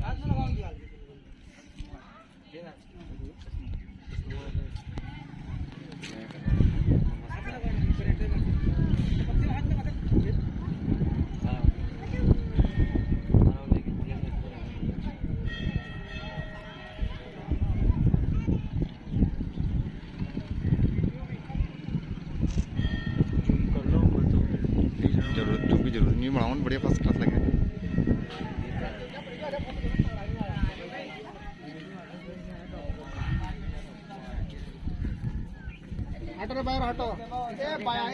¡Ah, no, no, no, ज़रूर new बनाओ बढ़िया फ़र्स्ट क्लास लगे। हटो हटो। ए बाया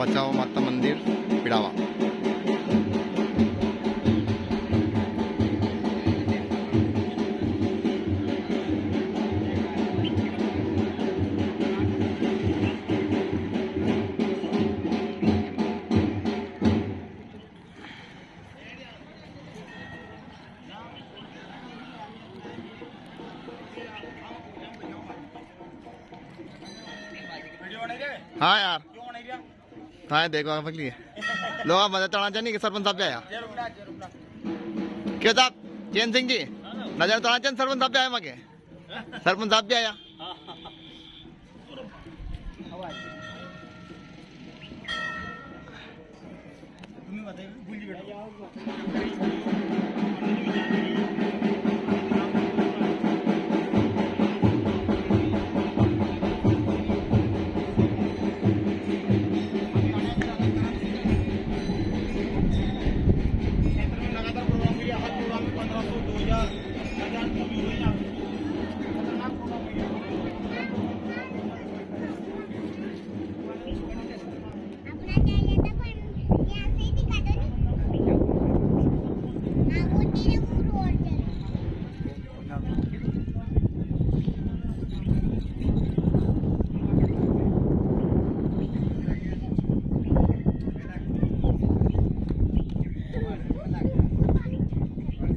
पचाओ माता मंदिर पिड़ावा। हाँ यार। हाँ देखो आप लिए लोग आप मदद चढ़ाना चाहिए कि सरपंच साहब आया क्यों साहब? चैन सिंह जी? नज़र चढ़ाना चाहिए सरपंच साहब आया मगे सरपंच साहब पे आया तुम्ही बेटा Yeah.